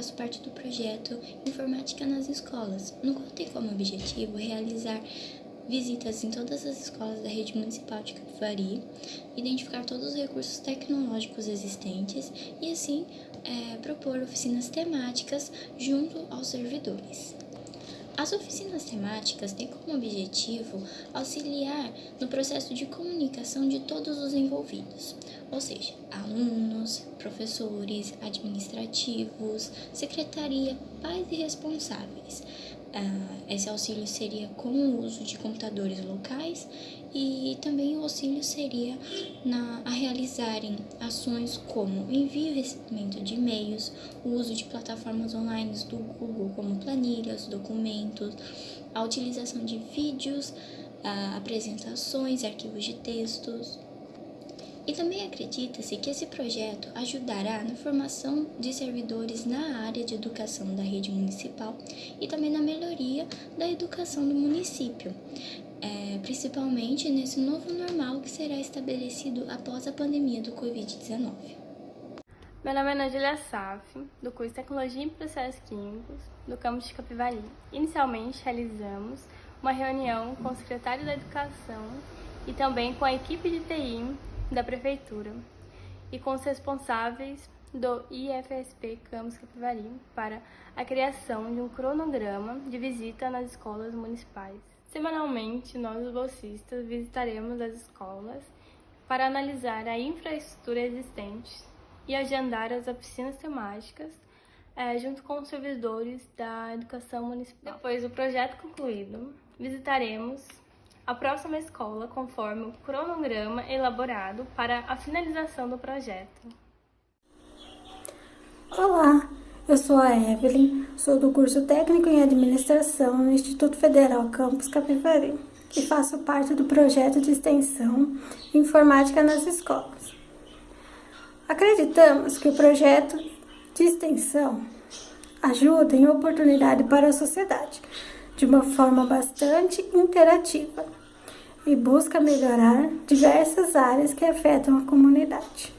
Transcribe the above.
faço parte do projeto Informática nas Escolas, no qual tem como objetivo realizar visitas em todas as escolas da rede municipal de Capivari, identificar todos os recursos tecnológicos existentes e, assim, é, propor oficinas temáticas junto aos servidores. As oficinas temáticas têm como objetivo auxiliar no processo de comunicação de todos os envolvidos, ou seja, alunos, professores, administrativos, secretaria, pais e responsáveis. Uh, esse auxílio seria com o uso de computadores locais e também o auxílio seria na, a realizarem ações como envio e recebimento de e-mails, o uso de plataformas online do Google como planilhas, documentos, a utilização de vídeos, uh, apresentações, arquivos de textos, e também acredita-se que esse projeto ajudará na formação de servidores na área de educação da rede municipal e também na melhoria da educação do município, é, principalmente nesse novo normal que será estabelecido após a pandemia do Covid-19. Meu nome é Nadia Saf, do curso Tecnologia em Processos Químicos, do campus de Capivari. Inicialmente, realizamos uma reunião com o secretário da Educação e também com a equipe de TI da Prefeitura e com os responsáveis do IFSP Campus Capivari para a criação de um cronograma de visita nas escolas municipais. Semanalmente, nós, os bolsistas, visitaremos as escolas para analisar a infraestrutura existente e agendar as oficinas temáticas é, junto com os servidores da educação municipal. Depois do projeto concluído, visitaremos a próxima escola conforme o cronograma elaborado para a finalização do projeto. Olá, eu sou a Evelyn, sou do curso Técnico em Administração no Instituto Federal Campus Capivari e faço parte do projeto de extensão Informática nas Escolas. Acreditamos que o projeto de extensão ajuda em oportunidade para a sociedade, de uma forma bastante interativa e busca melhorar diversas áreas que afetam a comunidade.